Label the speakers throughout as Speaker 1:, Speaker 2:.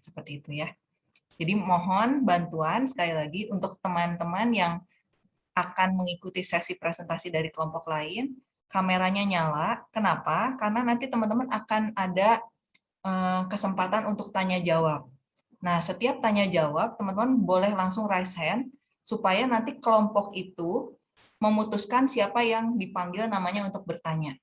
Speaker 1: seperti itu ya. Jadi mohon bantuan sekali lagi untuk teman-teman yang akan mengikuti sesi presentasi dari kelompok lain, kameranya nyala. Kenapa? Karena nanti teman-teman akan ada eh, kesempatan untuk tanya jawab. Nah, setiap tanya jawab, teman-teman boleh langsung raise hand supaya nanti kelompok itu memutuskan siapa yang dipanggil namanya untuk bertanya.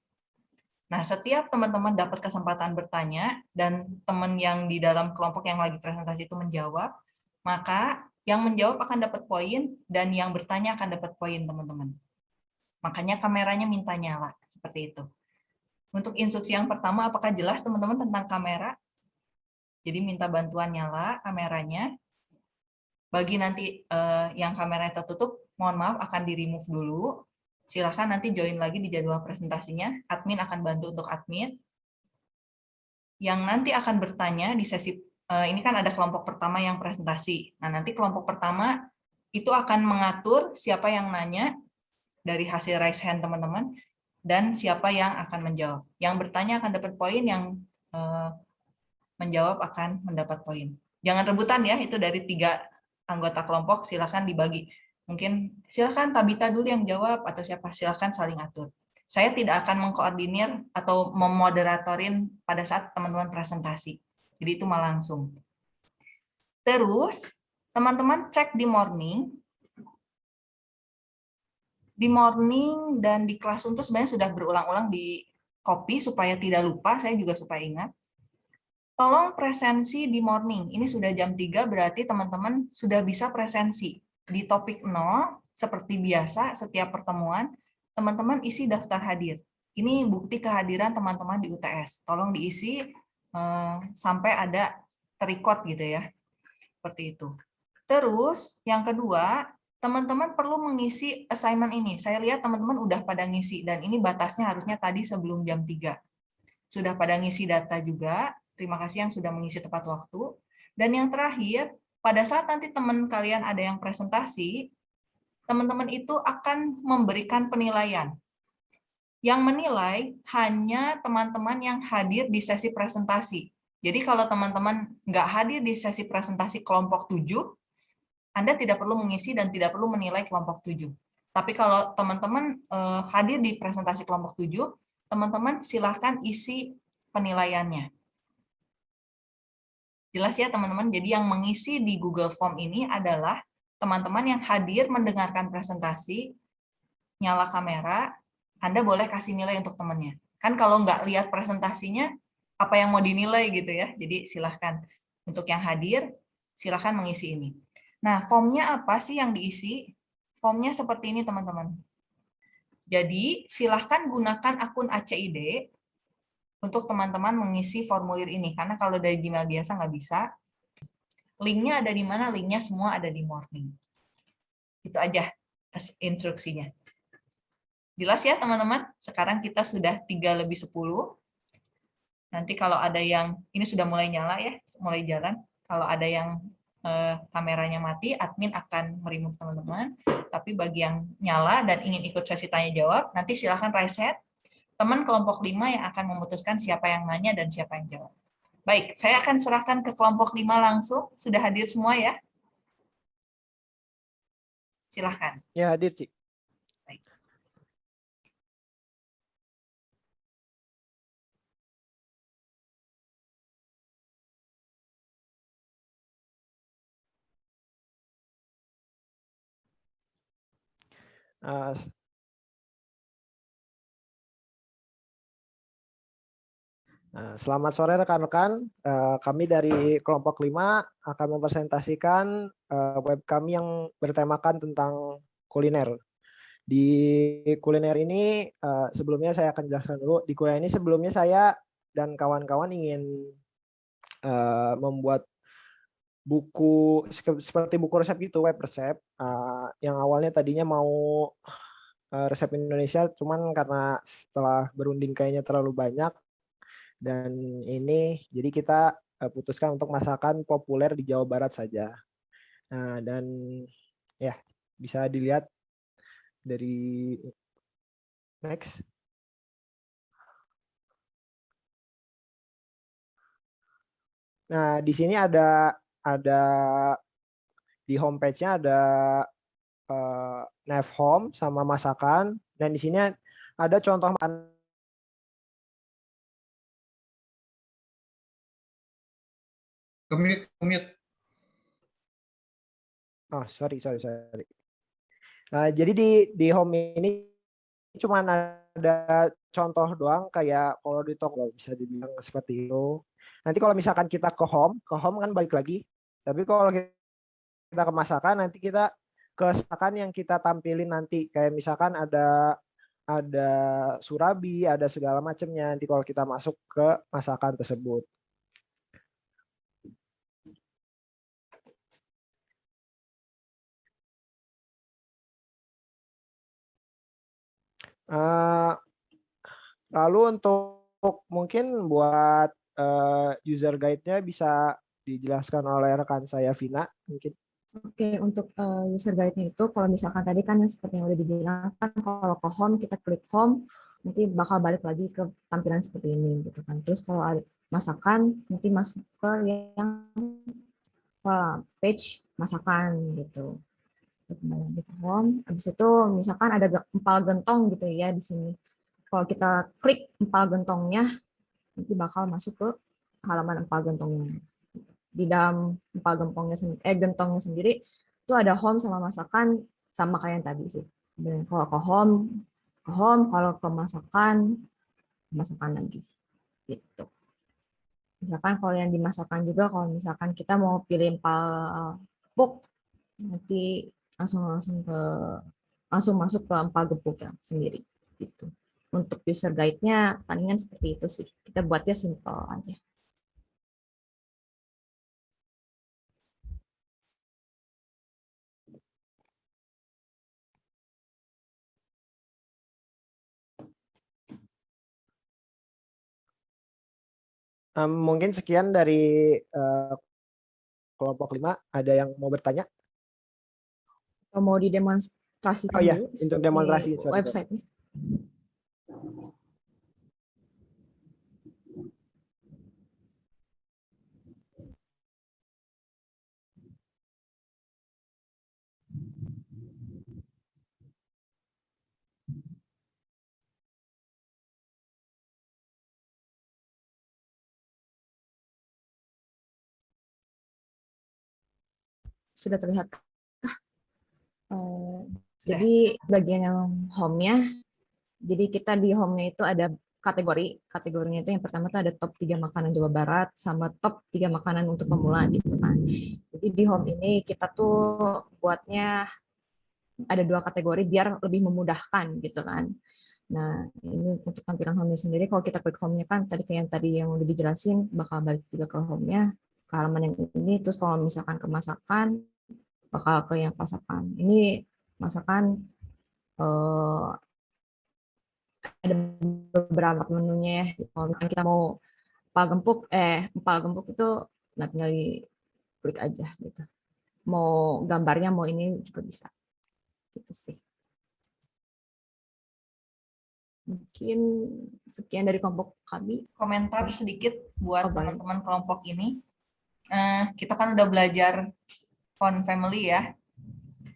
Speaker 1: Nah, setiap teman-teman dapat kesempatan bertanya dan teman yang di dalam kelompok yang lagi presentasi itu menjawab, maka yang menjawab akan dapat poin dan yang bertanya akan dapat poin, teman-teman. Makanya kameranya minta nyala, seperti itu. Untuk instruksi yang pertama, apakah jelas teman-teman tentang kamera? Jadi minta bantuan nyala kameranya. Bagi nanti eh, yang kameranya tertutup, mohon maaf akan di-remove dulu silahkan nanti join lagi di jadwal presentasinya. Admin akan bantu untuk admin. Yang nanti akan bertanya di sesi, eh, ini kan ada kelompok pertama yang presentasi. Nah, nanti kelompok pertama itu akan mengatur siapa yang nanya dari hasil raise hand teman-teman, dan siapa yang akan menjawab. Yang bertanya akan dapat poin, yang eh, menjawab akan mendapat poin. Jangan rebutan ya, itu dari tiga anggota kelompok, silahkan dibagi Mungkin silakan Tabita dulu yang jawab atau siapa silakan saling atur. Saya tidak akan mengkoordinir atau memoderatorin pada saat teman-teman presentasi. Jadi itu malah langsung. Terus teman-teman cek di morning. Di morning dan di kelas untuk sebenarnya sudah berulang-ulang di copy supaya tidak lupa, saya juga supaya ingat. Tolong presensi di morning. Ini sudah jam 3 berarti teman-teman sudah bisa presensi di topik 0, seperti biasa setiap pertemuan, teman-teman isi daftar hadir. Ini bukti kehadiran teman-teman di UTS. Tolong diisi eh, sampai ada terrecord gitu ya. Seperti itu. Terus yang kedua, teman-teman perlu mengisi assignment ini. Saya lihat teman-teman udah pada ngisi dan ini batasnya harusnya tadi sebelum jam 3. Sudah pada ngisi data juga. Terima kasih yang sudah mengisi tepat waktu. Dan yang terakhir, pada saat nanti teman kalian ada yang presentasi, teman-teman itu akan memberikan penilaian. Yang menilai hanya teman-teman yang hadir di sesi presentasi. Jadi kalau teman-teman nggak hadir di sesi presentasi kelompok 7, Anda tidak perlu mengisi dan tidak perlu menilai kelompok 7. Tapi kalau teman-teman eh, hadir di presentasi kelompok 7, teman-teman silahkan isi penilaiannya. Jelas ya teman-teman, jadi yang mengisi di Google Form ini adalah teman-teman yang hadir mendengarkan presentasi, nyala kamera, Anda boleh kasih nilai untuk temannya. Kan kalau nggak lihat presentasinya, apa yang mau dinilai gitu ya. Jadi silahkan. Untuk yang hadir, silahkan mengisi ini. Nah, formnya apa sih yang diisi? Formnya seperti ini teman-teman. Jadi silahkan gunakan akun ACID untuk teman-teman mengisi formulir ini. Karena kalau dari Gmail biasa nggak bisa. Linknya ada di mana? Linknya semua ada di morning. Itu aja instruksinya. Jelas ya teman-teman? Sekarang kita sudah 3 lebih 10. Nanti kalau ada yang, ini sudah mulai nyala ya, mulai jalan. Kalau ada yang eh, kameranya mati, admin akan merimut teman-teman. Tapi bagi yang nyala dan ingin ikut sesi tanya jawab, nanti silahkan hand teman kelompok lima yang akan memutuskan siapa yang nanya dan siapa yang jawab. Baik, saya akan serahkan ke kelompok lima langsung. Sudah hadir semua ya? Silahkan.
Speaker 2: Ya, hadir, Cik.
Speaker 1: Baik.
Speaker 2: Uh, Nah, selamat sore rekan-rekan. Eh, kami dari kelompok 5 akan mempresentasikan eh, web kami yang bertemakan tentang kuliner. Di kuliner ini eh, sebelumnya saya akan jelaskan dulu. Di kuliner ini sebelumnya saya dan kawan-kawan ingin membuat buku seperti buku resep itu web resep yang awalnya tadinya mau resep Indonesia cuman karena setelah berunding kayaknya terlalu banyak dan ini jadi kita uh, putuskan untuk masakan populer di Jawa Barat saja. Nah, dan ya bisa dilihat dari next. Nah, di sini ada ada di homepage-nya ada uh, nav home sama masakan dan di sini ada contoh makan
Speaker 3: Commute, commute.
Speaker 2: Oh, sorry, sorry, sorry. Nah, jadi di di home ini cuma ada contoh doang kayak kalau di toko bisa dibilang seperti itu. Nanti kalau misalkan kita ke home, ke home kan balik lagi. Tapi kalau kita ke masakan nanti kita ke masakan yang kita tampilin nanti kayak misalkan ada ada surabi, ada segala macamnya nanti kalau kita masuk ke masakan tersebut. Uh, lalu untuk mungkin buat uh, user guide-nya bisa dijelaskan oleh rekan saya Vina mungkin.
Speaker 4: Oke, untuk uh, user guide-nya itu kalau misalkan tadi kan yang seperti yang udah dibilang kan kalau ke home kita klik home nanti bakal balik lagi ke tampilan seperti ini gitu kan. Terus kalau ada masakan nanti masuk ke yang page masakan gitu kembali di home. Habis itu misalkan ada empal gentong gitu ya di sini. Kalau kita klik empal gentongnya, nanti bakal masuk ke halaman empal gentongnya. Di dalam empal gentongnya eh gentongnya sendiri itu ada home sama masakan sama kayak yang tadi sih. Dan kalau ke home, ke home, kalau ke masakan, masakan lagi. Gitu. Misalkan kalau yang dimasakkan juga, kalau misalkan kita mau pilih empal puk, nanti langsung langsung ke langsung masuk ke empal gepuknya sendiri gitu. Untuk user guide-nya palingan seperti itu sih. Kita buatnya simple aja.
Speaker 2: Um, mungkin sekian dari uh, kelompok lima. Ada yang mau bertanya?
Speaker 4: Mau didemonstrasikan
Speaker 2: oh, iya.
Speaker 4: dulu
Speaker 2: untuk demonstrasi
Speaker 4: website-nya. Sudah terlihat jadi bagian yang home-nya, jadi kita di home-nya itu ada kategori. Kategorinya itu yang pertama itu ada top 3 makanan Jawa Barat sama top 3 makanan untuk pemula gitu kan. Jadi di home ini kita tuh buatnya ada dua kategori biar lebih memudahkan gitu kan. Nah, ini untuk tampilan home sendiri kalau kita klik home-nya kan tadi kayak yang tadi yang udah dijelasin bakal balik juga ke home-nya ke halaman yang ini terus kalau misalkan ke masakan bakal ke yang masakan. Ini masakan uh, ada beberapa menunya ya. Kalau misalkan kita mau empal gempuk, eh empal gempuk itu nah tinggal di klik aja gitu. Mau gambarnya mau ini juga bisa. Gitu sih. Mungkin sekian dari kelompok kami.
Speaker 1: Komentar sedikit buat teman-teman kelompok ini. Uh, kita kan udah belajar font family ya.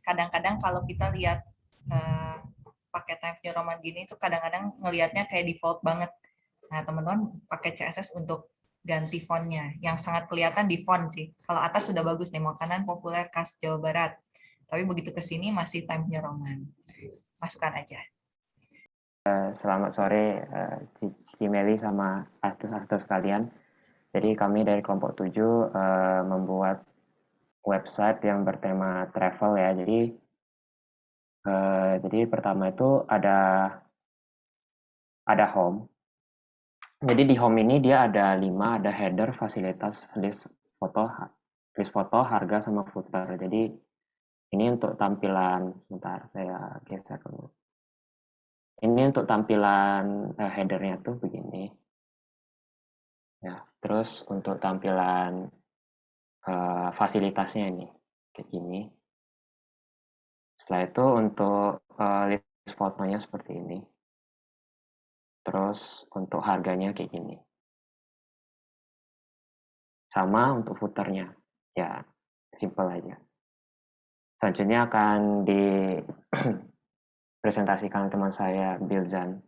Speaker 1: Kadang-kadang kalau kita lihat uh, pakai New Roman gini itu kadang-kadang ngelihatnya kayak default banget. Nah, teman-teman pakai CSS untuk ganti fontnya. Yang sangat kelihatan di font sih. Kalau atas sudah bagus nih, makanan populer khas Jawa Barat. Tapi begitu ke sini masih New Roman. Masukkan aja.
Speaker 5: Eh, selamat sore, uh, Cimeli sama artis-artis kalian. Jadi kami dari kelompok 7 uh, membuat website yang bertema travel ya. Jadi uh, jadi pertama itu ada ada home. Jadi di home ini dia ada lima, ada header, fasilitas, list foto, list foto, harga sama footer. Jadi ini untuk tampilan, sebentar saya geser dulu. Ini untuk tampilan uh, headernya tuh begini. Ya, terus untuk tampilan uh, fasilitasnya ini kayak gini. Setelah itu untuk uh, list fotonya seperti ini. Terus untuk harganya kayak gini. sama untuk footernya. Ya, simple aja. Selanjutnya akan dipresentasikan teman saya, Bilzan.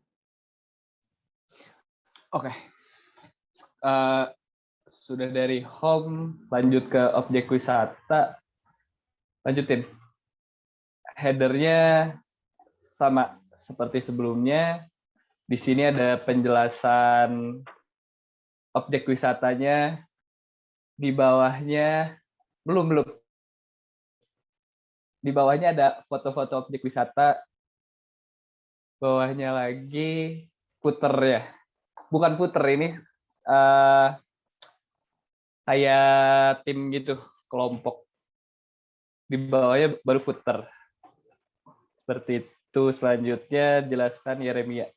Speaker 6: Oke. Eh, sudah dari home, lanjut ke objek wisata. Lanjutin. Headernya sama seperti sebelumnya. Di sini ada penjelasan objek wisatanya. Di bawahnya, belum, belum. Di bawahnya ada foto-foto objek wisata. Bawahnya lagi footer ya. Bukan footer ini, eh kayak tim gitu, kelompok. Di bawahnya baru footer. Seperti itu. Selanjutnya jelaskan Yeremia.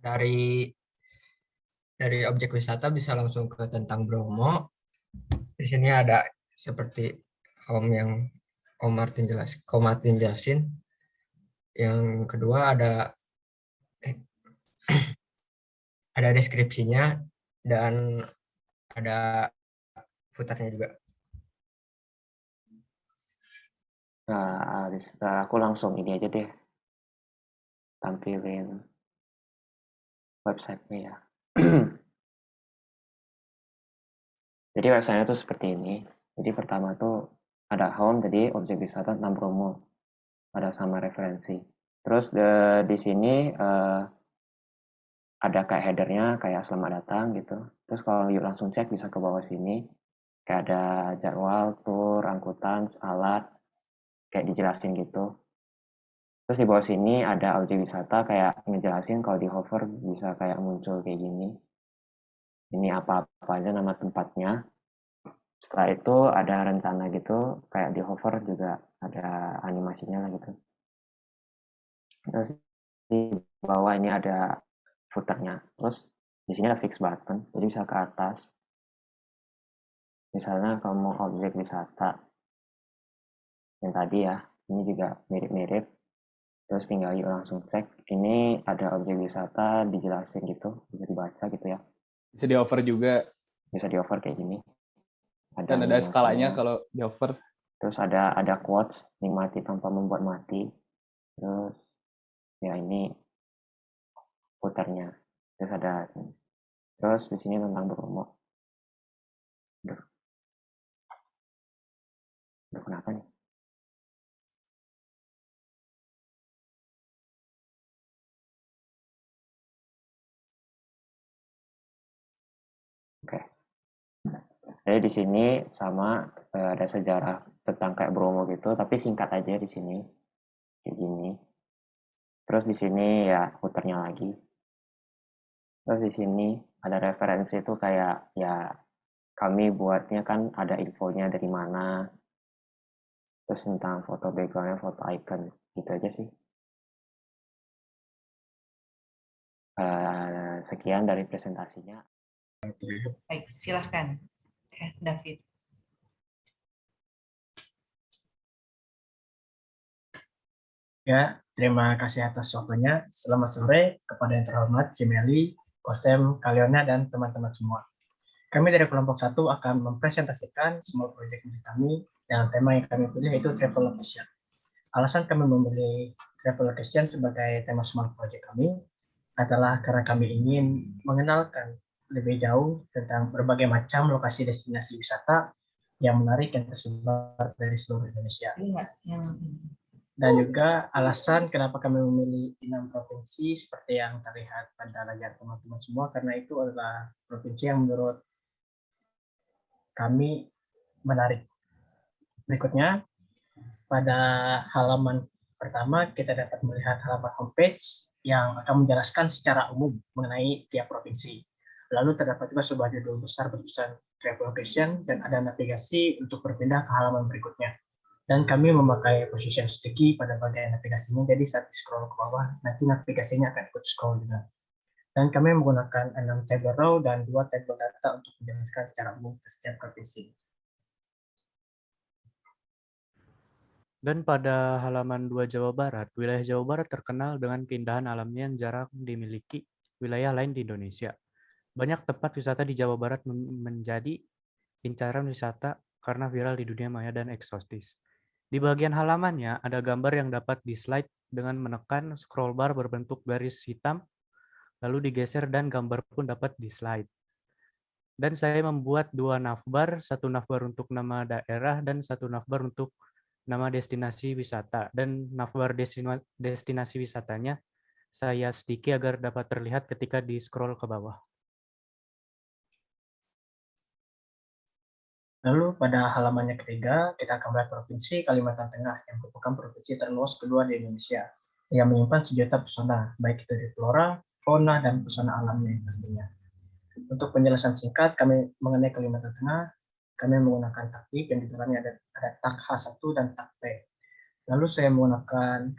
Speaker 7: dari dari objek wisata bisa langsung ke tentang Bromo. Di sini ada seperti Om yang Om Martin jelas, Om Martin jelasin. Yang kedua ada eh, ada deskripsinya dan ada footernya juga.
Speaker 5: Nah, itu aku langsung ini aja deh. Tampilin websitenya ya. Jadi websitenya tuh seperti ini. Jadi pertama tuh ada home, jadi objek wisata tentang promo. Ada sama referensi. Terus de- di sini eh, ada kayak headernya, kayak selamat datang gitu. Terus kalau yuk langsung cek bisa ke bawah sini. Kayak ada jadwal, tour, angkutan, alat, kayak dijelasin gitu. Terus di bawah sini ada objek wisata kayak ngejelasin kalau di hover bisa kayak muncul kayak gini. Ini apa-apa aja nama tempatnya. Setelah itu ada rencana gitu, kayak di hover juga ada animasinya lah gitu. Terus di bawah ini ada footernya. Terus di sini ada fix button, jadi bisa ke atas. Misalnya kamu objek wisata yang tadi ya, ini juga mirip-mirip. Terus tinggal yuk langsung cek. Ini ada objek wisata dijelasin gitu, bisa dibaca gitu ya.
Speaker 6: Bisa di over juga.
Speaker 5: Bisa di over kayak gini.
Speaker 6: Dan ada skalanya kalau di over.
Speaker 5: Terus ada ada quotes, nikmati tanpa membuat mati. Terus ya ini putarnya. Terus ada terus di sini tentang promo. Aduh. Aduh, kenapa nih? Jadi di sini sama eh, ada sejarah tentang kayak Bromo gitu, tapi singkat aja di sini. Kayak gini. Terus di sini ya puternya lagi. Terus di sini ada referensi itu kayak ya kami buatnya kan ada infonya dari mana. Terus tentang foto backgroundnya, foto icon, gitu aja sih. Eh, sekian dari presentasinya.
Speaker 1: Baik, silahkan. Eh, David.
Speaker 8: Ya, terima kasih atas waktunya. Selamat sore kepada yang terhormat Cimeli, Kosem, Kaliona, dan teman-teman semua. Kami dari kelompok satu akan mempresentasikan semua proyek milik kami dengan tema yang kami pilih yaitu travel location. Alasan kami memilih travel location sebagai tema smart project kami adalah karena kami ingin mengenalkan lebih jauh tentang berbagai macam lokasi destinasi wisata yang menarik yang tersebar dari seluruh Indonesia.
Speaker 1: Yang
Speaker 8: Dan juga alasan kenapa kami memilih enam provinsi seperti yang terlihat pada layar teman-teman semua, karena itu adalah provinsi yang menurut kami menarik. Berikutnya, pada halaman pertama kita dapat melihat halaman homepage yang akan menjelaskan secara umum mengenai tiap provinsi. Lalu terdapat juga sebuah judul besar bertulisan travel location dan ada navigasi untuk berpindah ke halaman berikutnya dan kami memakai position sticky pada bagian navigasinya, jadi saat di scroll ke bawah, nanti navigasinya akan ikut scroll juga. Dan kami menggunakan 6 table row dan 2 table data untuk menjelaskan secara umum ke setiap provinsi.
Speaker 9: Dan pada halaman 2 Jawa Barat, wilayah Jawa Barat terkenal dengan keindahan alamnya yang jarang dimiliki wilayah lain di Indonesia. Banyak tempat wisata di Jawa Barat men- menjadi incaran wisata karena viral di dunia maya dan eksotis. Di bagian halamannya ada gambar yang dapat di-slide dengan menekan scroll bar berbentuk garis hitam, lalu digeser dan gambar pun dapat di-slide. Dan saya membuat dua navbar, satu navbar untuk nama daerah dan satu navbar untuk nama destinasi wisata. Dan navbar destina- destinasi wisatanya saya sedikit agar dapat terlihat ketika di-scroll ke bawah.
Speaker 8: Lalu pada halamannya ketiga, kita akan melihat Provinsi Kalimantan Tengah yang merupakan provinsi terluas kedua di Indonesia yang menyimpan sejuta pesona, baik itu dari flora, fauna, dan pesona alamnya pastinya. Untuk penjelasan singkat, kami mengenai Kalimantan Tengah, kami menggunakan taktik yang di dalamnya ada, ada tak H1 dan tak P. Lalu saya menggunakan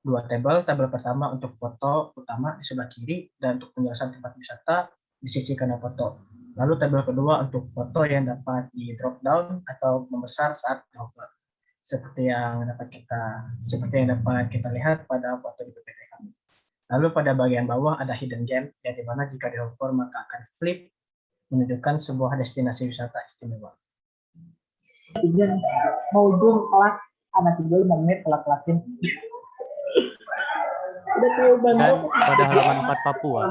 Speaker 8: dua tabel, tabel pertama untuk foto utama di sebelah kiri, dan untuk penjelasan tempat wisata di sisi kanan foto. Lalu tabel kedua untuk foto yang dapat di drop down atau membesar saat hover. Seperti yang dapat kita seperti yang dapat kita lihat pada foto di PPT kami. Lalu pada bagian bawah ada hidden gem yang di mana jika di hover maka akan flip menunjukkan sebuah destinasi wisata istimewa.
Speaker 10: Izin mau ujung kelas anak tidur lima menit kelas kelasin. Udah tahu
Speaker 9: Dan pada halaman 4 Papua,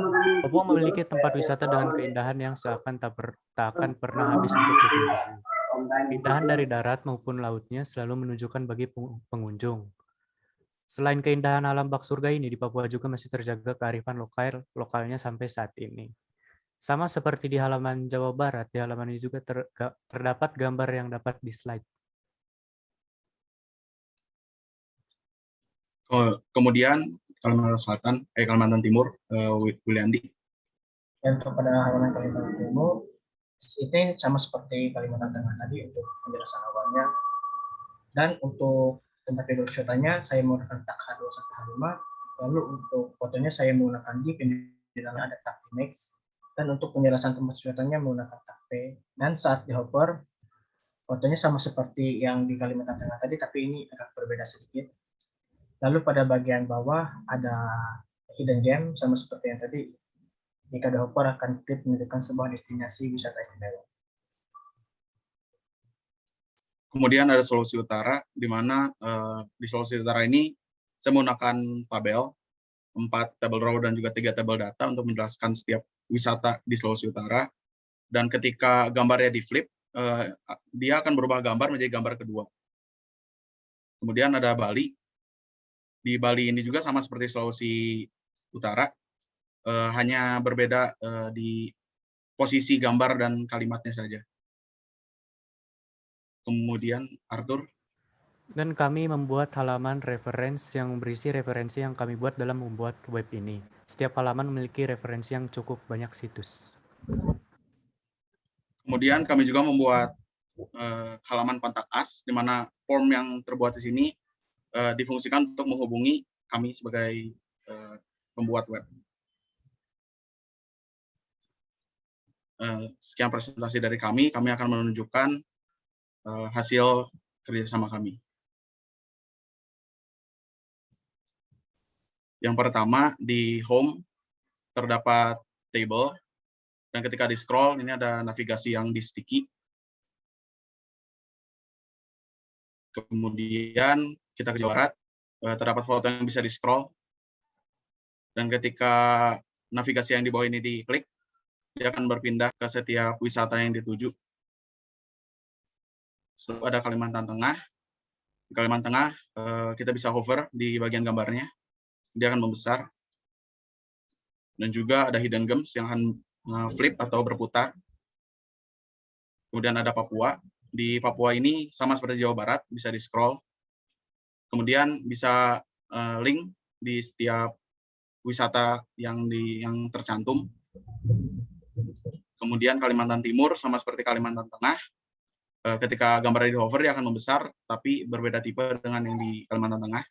Speaker 9: Papua memiliki tempat wisata dengan keindahan yang seakan tak, per- tak akan pernah habis untuk dikunjungi. Keindahan dari darat maupun lautnya selalu menunjukkan bagi peng- pengunjung. Selain keindahan alam bak surga ini, di Papua juga masih terjaga kearifan lokal lokalnya sampai saat ini. Sama seperti di halaman Jawa Barat, di halaman ini juga ter- terdapat gambar yang dapat di slide.
Speaker 3: Ke- Kemudian Kalimantan Selatan, eh Kalimantan Timur, Wi- Wiliandi.
Speaker 8: Untuk pada halaman Kalimantan Timur, ini sama seperti Kalimantan Tengah tadi untuk penjelasan awalnya. Dan untuk tempat tidur wisatanya, saya menggunakan tak H2 sampai H5. Lalu untuk fotonya saya menggunakan di dalamnya ada tak image. Dan untuk penjelasan tempat wisatanya menggunakan tak P. Dan saat di hover, fotonya sama seperti yang di Kalimantan Tengah tadi, tapi ini agak berbeda sedikit. Lalu pada bagian bawah ada hidden gem sama seperti yang tadi jika di hover akan klik menunjukkan sebuah destinasi wisata istimewa.
Speaker 3: Kemudian ada Sulawesi Utara, di mana eh, di Sulawesi Utara ini saya menggunakan tabel, empat tabel raw dan juga tiga tabel data untuk menjelaskan setiap wisata di Sulawesi Utara. Dan ketika gambarnya di flip, eh, dia akan berubah gambar menjadi gambar kedua. Kemudian ada Bali. Di Bali ini juga sama seperti Sulawesi Utara, eh, hanya berbeda eh, di posisi gambar dan kalimatnya saja. Kemudian Arthur,
Speaker 9: Dan kami membuat halaman referensi yang berisi referensi yang kami buat dalam membuat web ini. Setiap halaman memiliki referensi yang cukup banyak situs.
Speaker 3: kemudian kami juga membuat eh, halaman kontak us, di mana form yang terbuat di sini eh, difungsikan untuk menghubungi kami sebagai eh, pembuat web. Eh, sekian presentasi dari kami, kami akan menunjukkan eh, hasil kerjasama kami. Yang pertama di home terdapat table dan ketika di scroll ini ada navigasi yang di sticky. Kemudian kita ke Jawa Barat eh, terdapat foto yang bisa di scroll dan ketika navigasi yang di bawah ini diklik dia akan berpindah ke setiap wisata yang dituju. Setelah ada Kalimantan Tengah. Di Kalimantan Tengah eh, kita bisa hover di bagian gambarnya dia akan membesar. Dan juga ada hidden gems yang akan uh, flip atau berputar. Kemudian ada Papua. Di Papua ini sama seperti Jawa Barat, bisa di scroll. Kemudian bisa uh, link di setiap wisata yang di yang tercantum. Kemudian Kalimantan Timur sama seperti Kalimantan Tengah. Uh, ketika gambarnya di hover dia akan membesar, tapi berbeda tipe dengan yang di Kalimantan Tengah.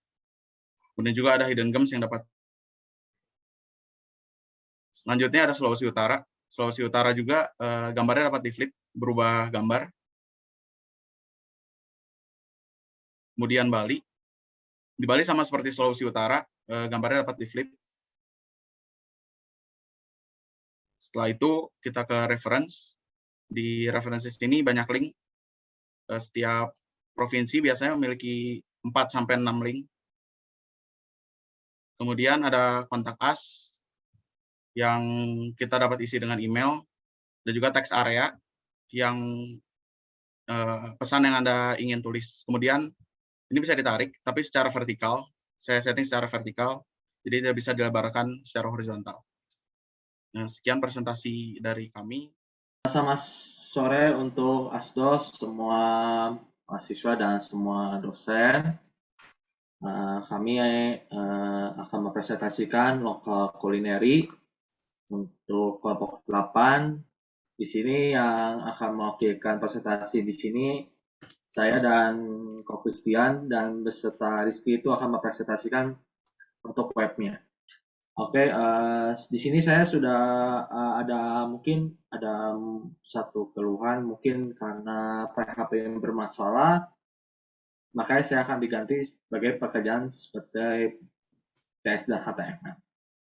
Speaker 3: Kemudian juga ada hidden gems yang dapat. Selanjutnya ada Sulawesi Utara. Sulawesi Utara juga eh, gambarnya dapat di flip, berubah gambar. Kemudian Bali. Di Bali sama seperti Sulawesi Utara, eh, gambarnya dapat di flip. Setelah itu kita ke reference. Di references ini banyak link. Eh, Setiap provinsi biasanya memiliki 4 sampai 6 link. Kemudian ada kontak us yang kita dapat isi dengan email dan juga text area yang eh, pesan yang Anda ingin tulis. Kemudian ini bisa ditarik, tapi secara vertikal. Saya setting secara vertikal, jadi tidak bisa dilebarkan secara horizontal. Nah, sekian presentasi dari kami.
Speaker 11: Selamat sore untuk ASDOS, semua mahasiswa dan semua dosen. Eh, kami eh, akan mempresentasikan lokal kulineri untuk kelompok 8. Di sini yang akan mewakilkan presentasi di sini saya dan Ko Christian dan beserta Rizky itu akan mempresentasikan untuk webnya. Oke, eh, di sini saya sudah eh, ada mungkin ada satu keluhan mungkin karena PHP yang bermasalah, makanya saya akan diganti sebagai pekerjaan seperti TS dan HTML.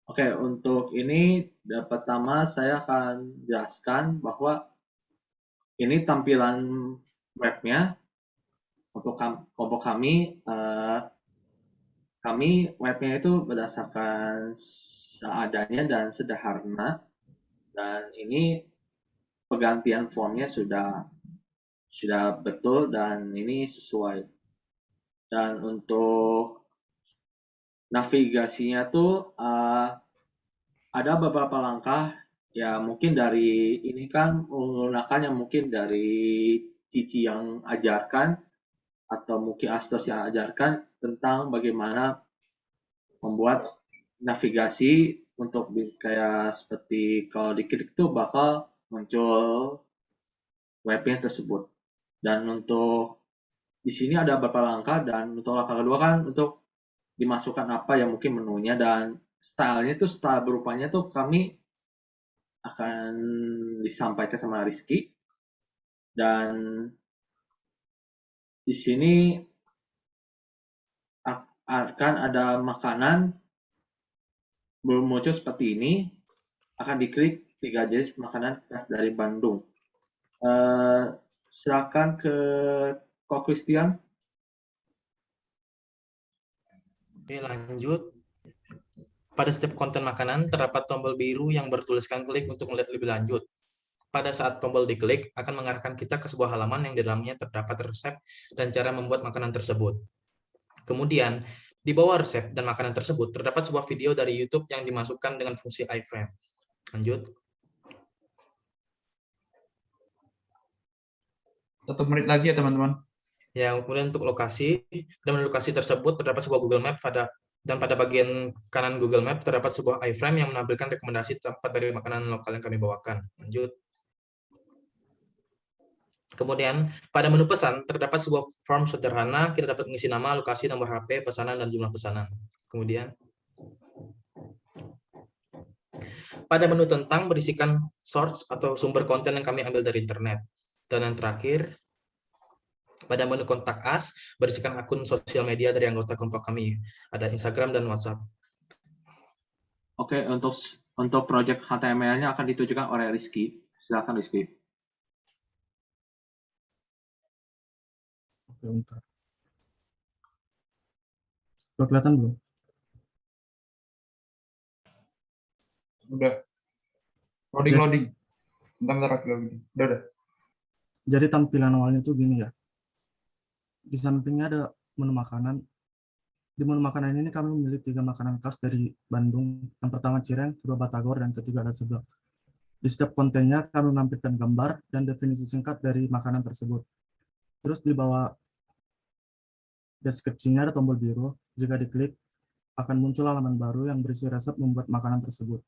Speaker 11: Oke, untuk ini pertama saya akan jelaskan bahwa ini tampilan webnya untuk kelompok kami, eh, kami webnya itu berdasarkan seadanya dan sederhana, dan ini pergantian formnya sudah sudah betul dan ini sesuai. Dan untuk navigasinya tuh uh, ada beberapa langkah. Ya mungkin dari ini kan menggunakan yang mungkin dari Cici yang ajarkan atau mungkin Astos yang ajarkan tentang bagaimana membuat navigasi untuk kayak seperti kalau diklik tuh bakal muncul webnya tersebut. Dan untuk di sini ada beberapa langkah dan untuk langkah kedua kan untuk dimasukkan apa yang mungkin menunya dan stylenya tuh style berupanya tuh kami akan disampaikan sama Rizky dan di sini akan ada makanan muncul seperti ini akan diklik tiga jenis makanan khas dari Bandung. Uh, silakan ke Kok Christian.
Speaker 12: Oke, lanjut. Pada setiap konten makanan, terdapat tombol biru yang bertuliskan klik untuk melihat lebih lanjut pada saat tombol diklik akan mengarahkan kita ke sebuah halaman yang di dalamnya terdapat resep dan cara membuat makanan tersebut. Kemudian, di bawah resep dan makanan tersebut terdapat sebuah video dari YouTube yang dimasukkan dengan fungsi iframe. Lanjut.
Speaker 13: Satu menit lagi ya teman-teman.
Speaker 12: Ya, kemudian untuk lokasi, dan lokasi tersebut terdapat sebuah Google Map pada dan pada bagian kanan Google Map terdapat sebuah iframe yang menampilkan rekomendasi tempat dari makanan lokal yang kami bawakan. Lanjut. Kemudian, pada menu pesan, terdapat sebuah form sederhana, kita dapat mengisi nama, lokasi, nomor HP, pesanan, dan jumlah pesanan. Kemudian, pada menu tentang berisikan source atau sumber konten yang kami ambil dari internet. Dan yang terakhir, pada menu kontak us, berisikan akun sosial media dari anggota kelompok kami. Ada Instagram dan WhatsApp.
Speaker 11: Oke, untuk untuk project HTML-nya akan ditujukan oleh Rizky. Silakan Rizky.
Speaker 13: Bentar. Udah kelihatan belum?
Speaker 14: Udah. Loading, loading. Bentar, bentar, loading. Udah, udah.
Speaker 13: Jadi tampilan awalnya tuh gini ya. Di sampingnya ada menu makanan. Di menu makanan ini kami memilih tiga makanan khas dari Bandung. Yang pertama cireng, kedua batagor, dan ketiga ada seblak. Di setiap kontennya kami menampilkan gambar dan definisi singkat dari makanan tersebut. Terus di bawah Deskripsinya ada tombol biru. Jika diklik, akan muncul halaman baru yang berisi resep membuat makanan tersebut.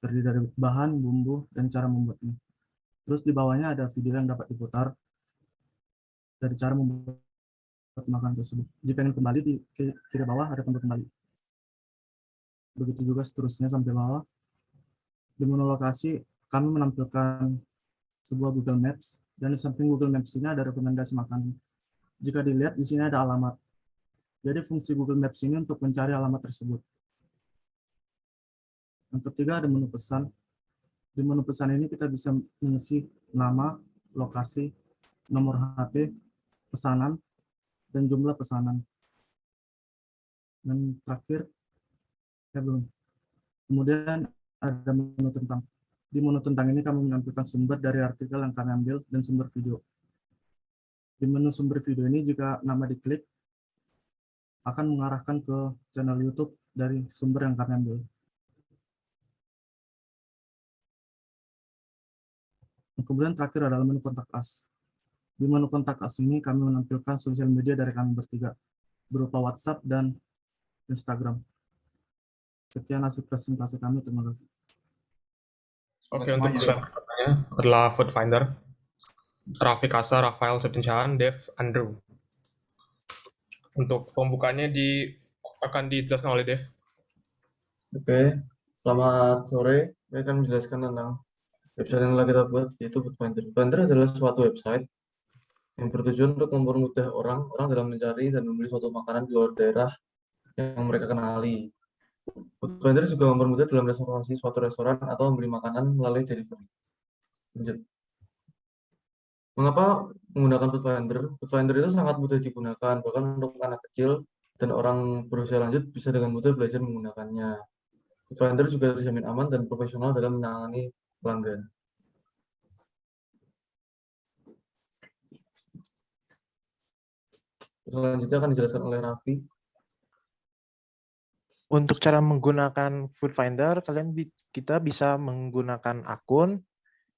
Speaker 13: Terdiri dari bahan, bumbu, dan cara membuatnya. Terus di bawahnya ada video yang dapat diputar dari cara membuat makanan tersebut. Jika ingin kembali, di kiri bawah ada tombol kembali. Begitu juga seterusnya sampai bawah. Di menu lokasi, kami menampilkan sebuah Google Maps, dan di samping Google Maps ini ada rekomendasi makanan. Jika dilihat, di sini ada alamat. Jadi fungsi Google Maps ini untuk mencari alamat tersebut. Yang ketiga ada menu pesan. Di menu pesan ini kita bisa mengisi nama, lokasi, nomor HP, pesanan, dan jumlah pesanan. Dan terakhir, ya belum. Kemudian ada menu tentang. Di menu tentang ini kami menampilkan sumber dari artikel yang kami ambil dan sumber video. Di menu sumber video ini jika nama diklik, akan mengarahkan ke channel YouTube dari sumber yang kami ambil. Kemudian terakhir adalah menu kontak us. Di menu kontak us ini kami menampilkan sosial media dari kami bertiga, berupa WhatsApp dan Instagram. Sekian hasil presentasi kami, terima kasih.
Speaker 15: Oke, untuk slide berikutnya adalah Food Finder. Raffi Kasa, Rafael Septincaan, Dev, Andrew. Untuk pembukaannya di akan dijelaskan oleh Dev.
Speaker 16: Oke, selamat sore. Saya akan menjelaskan tentang website yang telah kita buat, yaitu Foodfinder. Foodfinder adalah suatu website yang bertujuan untuk mempermudah orang orang dalam mencari dan membeli suatu makanan di luar daerah yang mereka kenali. Foodfinder juga mempermudah dalam reservasi suatu restoran atau membeli makanan melalui delivery. Mengapa menggunakan Foodfinder? Foodfinder itu sangat mudah digunakan, bahkan untuk anak kecil dan orang berusia lanjut bisa dengan mudah belajar menggunakannya. Foodfinder juga terjamin aman dan profesional dalam menangani pelanggan. Selanjutnya akan dijelaskan oleh Raffi.
Speaker 17: Untuk cara menggunakan Food Finder, kalian kita bisa menggunakan akun.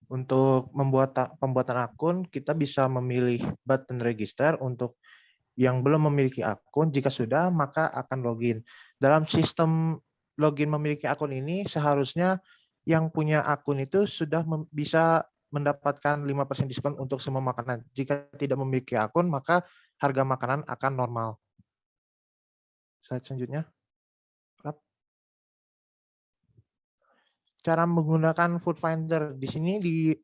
Speaker 17: Untuk membuat pembuatan akun, kita bisa memilih button register untuk yang belum memiliki akun. Jika sudah, maka akan login. Dalam sistem login memiliki akun ini, seharusnya yang punya akun itu sudah bisa mendapatkan 5% diskon untuk semua makanan. Jika tidak memiliki akun, maka harga makanan akan normal. Slide selanjutnya. Cara menggunakan Food Finder di sini di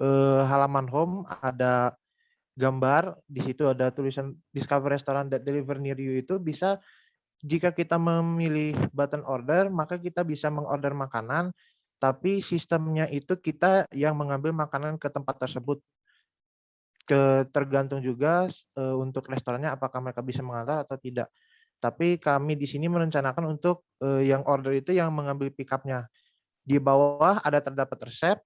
Speaker 17: eh, halaman home ada gambar, di situ ada tulisan Discover Restaurant that deliver near you itu bisa jika kita memilih button order, maka kita bisa mengorder makanan, tapi sistemnya itu kita yang mengambil makanan ke tempat tersebut. Ke, tergantung juga uh, untuk restorannya apakah mereka bisa mengantar atau tidak. Tapi kami di sini merencanakan untuk uh, yang order itu yang mengambil pick up-nya. Di bawah ada terdapat resep.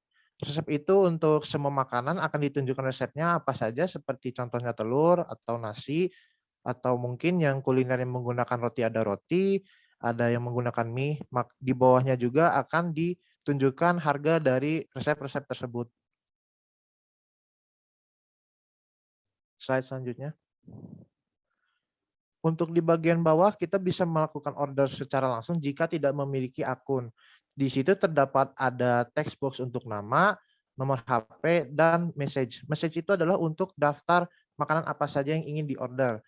Speaker 17: Resep itu untuk semua makanan akan ditunjukkan resepnya apa saja seperti contohnya telur atau nasi atau mungkin yang kuliner yang menggunakan roti ada roti, ada yang menggunakan mie. Di bawahnya juga akan ditunjukkan harga dari resep-resep tersebut. Slide selanjutnya. Untuk di bagian bawah, kita bisa melakukan order secara langsung jika tidak memiliki akun. Di situ terdapat ada text box untuk nama, nomor HP, dan message. Message itu adalah untuk daftar makanan apa saja yang ingin diorder.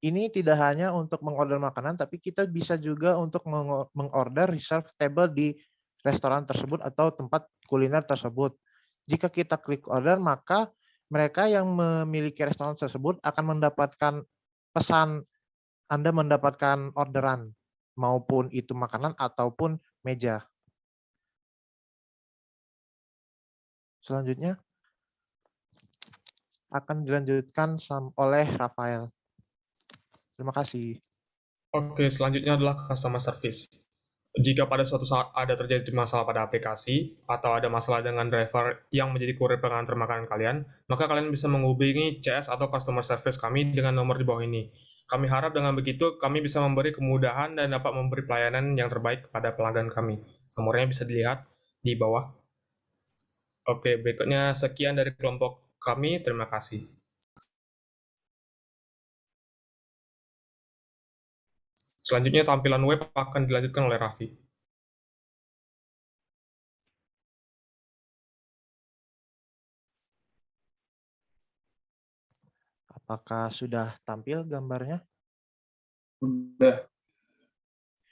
Speaker 17: Ini tidak hanya untuk mengorder makanan, tapi kita bisa juga untuk mengorder reserve table di restoran tersebut atau tempat kuliner tersebut. Jika kita klik order, maka mereka yang memiliki restoran tersebut akan mendapatkan pesan Anda mendapatkan orderan, maupun itu makanan ataupun meja. Selanjutnya akan dilanjutkan oleh Rafael. Terima kasih.
Speaker 15: Oke, selanjutnya adalah customer service. Jika pada suatu saat ada terjadi masalah pada aplikasi atau ada masalah dengan driver yang menjadi kurir pengantar makanan kalian, maka kalian bisa menghubungi CS atau customer service kami dengan nomor di bawah ini. Kami harap dengan begitu kami bisa memberi kemudahan dan dapat memberi pelayanan yang terbaik kepada pelanggan kami. Nomornya bisa dilihat di bawah. Oke, berikutnya sekian dari kelompok kami. Terima kasih. Selanjutnya tampilan web akan dilanjutkan oleh Raffi.
Speaker 17: Apakah sudah tampil gambarnya?
Speaker 14: Sudah.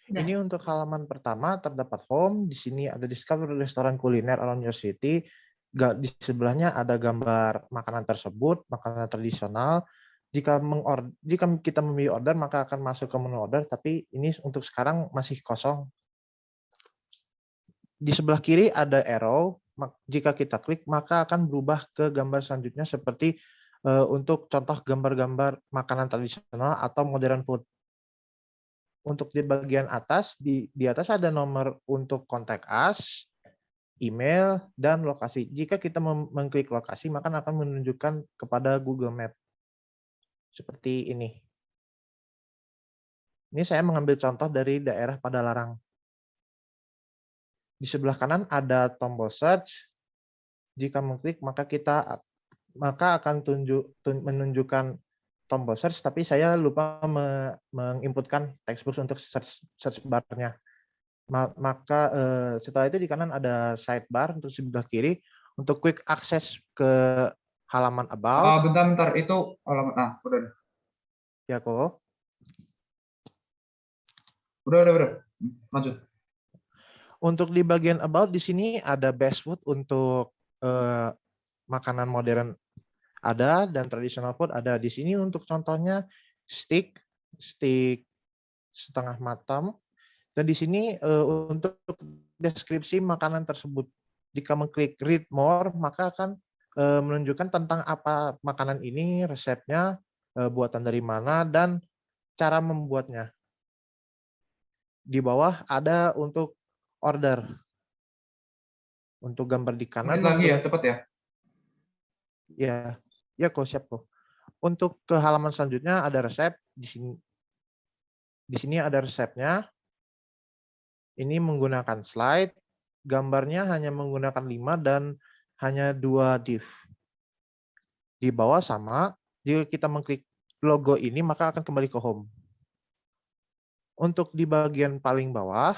Speaker 17: Ini untuk halaman pertama terdapat home. Di sini ada discover restoran kuliner around your city. Di sebelahnya ada gambar makanan tersebut, makanan tradisional. Jika jika kita memilih order maka akan masuk ke menu order. Tapi ini untuk sekarang masih kosong. Di sebelah kiri ada arrow. jika kita klik maka akan berubah ke gambar selanjutnya seperti eh, untuk contoh gambar-gambar makanan tradisional atau modern food. Untuk di bagian atas di di atas ada nomor untuk kontak us, email dan lokasi. Jika kita mengklik lokasi maka akan menunjukkan kepada Google Map. Seperti ini. Ini saya mengambil contoh dari daerah Padalarang. Di sebelah kanan ada tombol search. Jika mengklik maka kita maka akan tunjuk tun- menunjukkan tombol search tapi saya lupa me- menginputkan textbox untuk search search bar-nya. Ma- Maka eh, setelah itu di kanan ada sidebar untuk sebelah kiri untuk quick access ke halaman
Speaker 18: Ah,
Speaker 17: about.
Speaker 18: bentar, bentar. Itu halaman. Nah, udah.
Speaker 17: Ya kok.
Speaker 18: Udah, udah, udah. Lanjut.
Speaker 17: Untuk di bagian about di sini ada best food untuk eh, makanan modern ada dan traditional food ada di sini untuk contohnya steak, steak setengah matang dan di sini eh, untuk deskripsi makanan tersebut. Jika mengklik read more maka akan eh, menunjukkan tentang apa makanan ini, resepnya, eh, buatan dari mana dan cara membuatnya. Di bawah ada untuk order. Untuk gambar di kanan.
Speaker 18: Dikit lagi ya, cepet ya.
Speaker 17: Ya, ya kok siap kok. Untuk ke halaman selanjutnya ada resep di sini. Di sini ada resepnya. Ini menggunakan slide. Gambarnya hanya menggunakan 5 dan hanya dua div. Di bawah sama, jika kita mengklik logo ini maka akan kembali ke home. Untuk di bagian paling bawah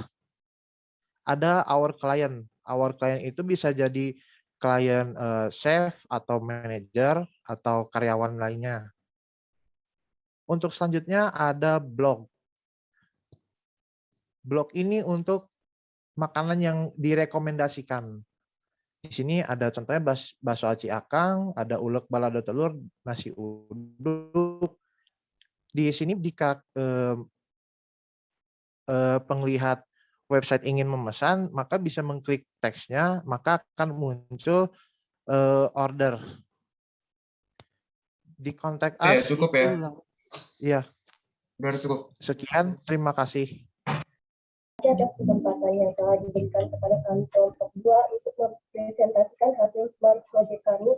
Speaker 17: ada our client. Our client itu bisa jadi klien eh, chef atau manajer atau karyawan lainnya. Untuk selanjutnya ada blog. Blog ini untuk makanan yang direkomendasikan. Di sini ada contohnya bas, bakso aci akang, ada ulek balado telur, nasi uduk. Di sini jika eh, eh, penglihat website ingin memesan, maka bisa mengklik teksnya, maka akan muncul eh, order. Di kontak
Speaker 18: Oke,
Speaker 17: us
Speaker 18: cukup ya.
Speaker 17: itu lang- Iya.
Speaker 18: Cukup.
Speaker 17: Sekian, terima kasih.
Speaker 19: Atas kesempatan yang telah diberikan kepada kami kelompok 2 untuk mempresentasikan hasil smart project kami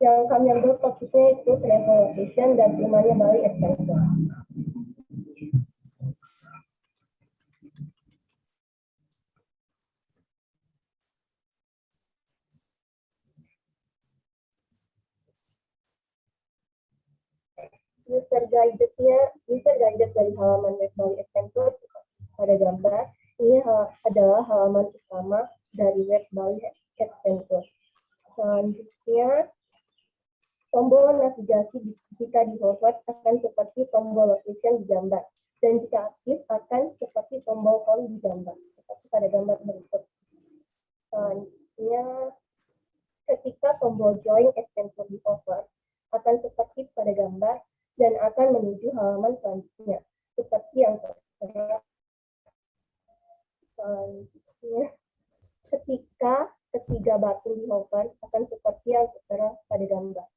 Speaker 19: yang kami ambil topiknya itu travel location dan temanya Bali Adventure. User guide-nya, user guide dari halaman web Bali Adventure pada gambar ini ha- adalah halaman utama dari web Bali Adventure. Selanjutnya, tombol navigasi jika di hover akan seperti tombol location di gambar dan jika aktif akan seperti tombol home di gambar seperti pada gambar berikut. Selanjutnya, ketika tombol join adventure di hover akan seperti pada gambar dan akan menuju halaman selanjutnya seperti yang tertera selanjutnya ketika ketiga batu di hover akan seperti yang tertera pada gambar.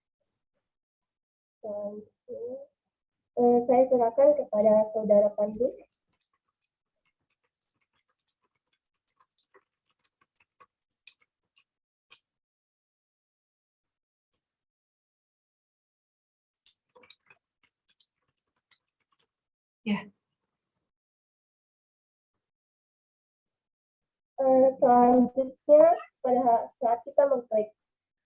Speaker 19: Eh, saya serahkan kepada saudara Pandu.
Speaker 1: Ya,
Speaker 19: selanjutnya pada saat kita mengklik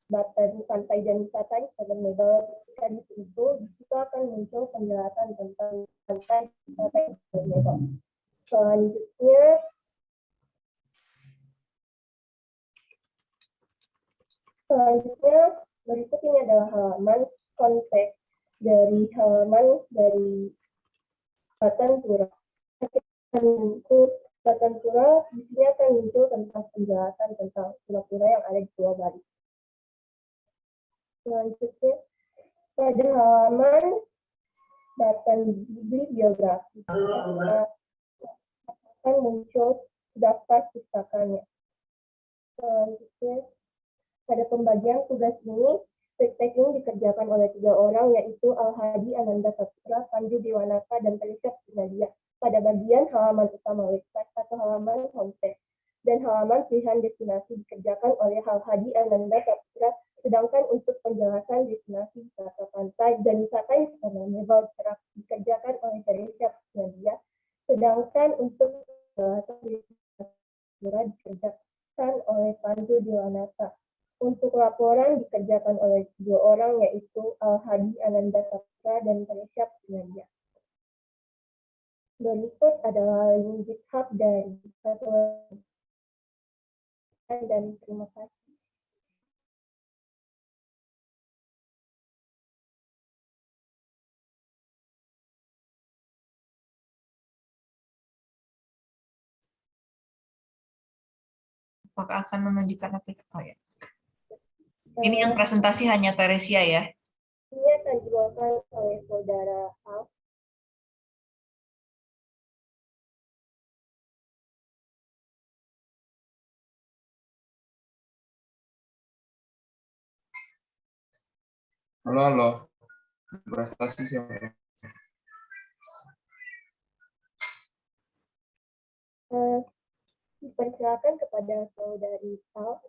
Speaker 19: button pantai dan wisata di Mebel ketika di situ di akan muncul penjelasan tentang pantai wisata di Mebel. Selanjutnya selanjutnya berikut ini adalah halaman konteks dari halaman dari Batan Pura. Kita Batan Pura di sini akan muncul tentang penjelasan tentang pura-pura yang ada di Pulau Bali. Selanjutnya pada halaman Batan bibliografi akan muncul daftar pustakanya. Selanjutnya Pada pembagian tugas ini, tagging dikerjakan oleh tiga orang yaitu Al-Hadi Ananda Saputra, Panju Dewanata, dan Felicia Nadia pada bagian halaman utama website atau halaman homepage dan halaman pilihan destinasi dikerjakan oleh Al-Hadi Ananda Saputra sedangkan untuk penjelasan destinasi wisata pantai dan wisata Instagramable dikerjakan oleh Felicia Nadia sedangkan untuk penjelasan destinasi dikerjakan oleh Panju Dewanata untuk laporan dikerjakan oleh dua orang yaitu Al-Hadi Ananda Saputra dan Felicia Nadia. Berikut adalah link GitHub dari satu dan terima kasih.
Speaker 1: Apakah akan menunjukkan aplikasi? Oh, ya. Ini yang presentasi hanya Teresia ya?
Speaker 19: Ini akan dibawakan oleh saudara
Speaker 18: Halo, halo. Prestasi siapa?
Speaker 19: Uh, dipersilakan kepada saudari Al.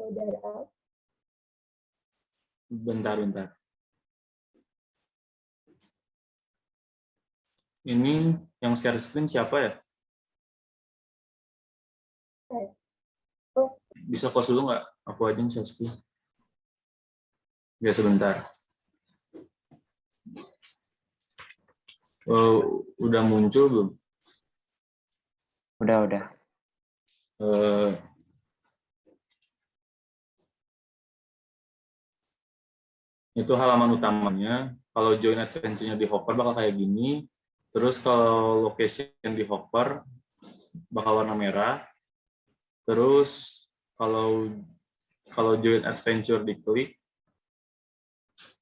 Speaker 19: Saudara Al.
Speaker 20: Bentar, bentar. Ini yang share screen siapa ya?
Speaker 19: Oh.
Speaker 20: Bisa close dulu nggak? Aku aja yang share screen. Ya, sebentar. Oh, udah muncul belum?
Speaker 5: Udah, udah.
Speaker 20: Uh, itu halaman utamanya. Kalau join adventure-nya di Hopper bakal kayak gini. Terus kalau location di Hopper bakal warna merah. Terus kalau kalau join adventure diklik,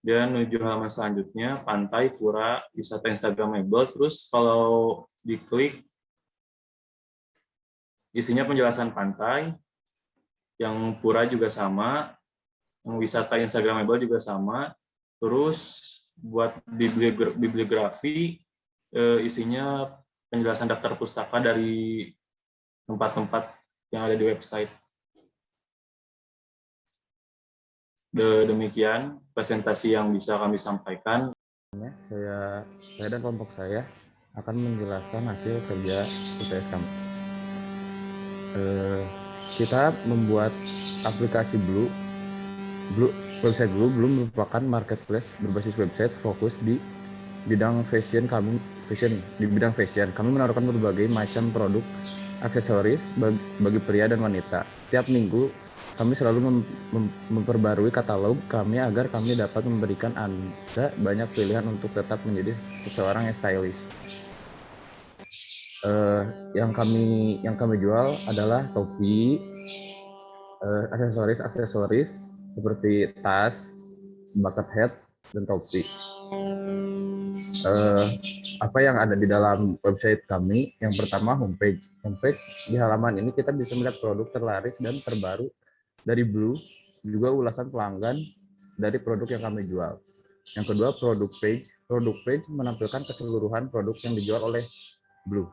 Speaker 20: dia menuju halaman selanjutnya, pantai, pura, wisata Instagramable. Terus kalau diklik, isinya penjelasan pantai, yang pura juga sama, yang wisata Instagramable juga sama. Terus buat bibliografi isinya penjelasan daftar pustaka dari tempat-tempat yang ada di website. Demikian presentasi yang bisa kami sampaikan.
Speaker 21: Saya, saya dan kelompok saya akan menjelaskan hasil kerja UTS kami. Eh, kita membuat aplikasi Blue Blue, website Blue belum merupakan marketplace berbasis website fokus di bidang fashion kami fashion di bidang fashion kami menaruhkan berbagai macam produk aksesoris bagi, pria dan wanita tiap minggu kami selalu mem, mem, memperbarui katalog kami agar kami dapat memberikan anda banyak pilihan untuk tetap menjadi seseorang yang stylish uh, yang kami yang kami jual adalah topi uh, aksesoris aksesoris seperti tas, bucket hat, dan topi. Uh, apa yang ada di dalam website kami? Yang pertama homepage. Homepage di halaman ini kita bisa melihat produk terlaris dan terbaru dari Blue, juga ulasan pelanggan dari produk yang kami jual. Yang kedua produk page. Produk page menampilkan keseluruhan produk yang dijual oleh Blue.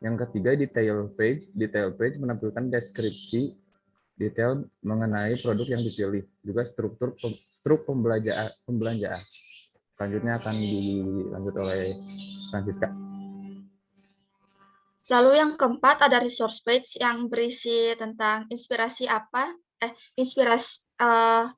Speaker 21: Yang ketiga detail page. Detail page menampilkan deskripsi detail mengenai produk yang dipilih, juga struktur struk pembelanjaan. Selanjutnya akan dilanjut oleh Francisca.
Speaker 22: Lalu yang keempat ada resource page yang berisi tentang inspirasi apa, eh inspirasi uh,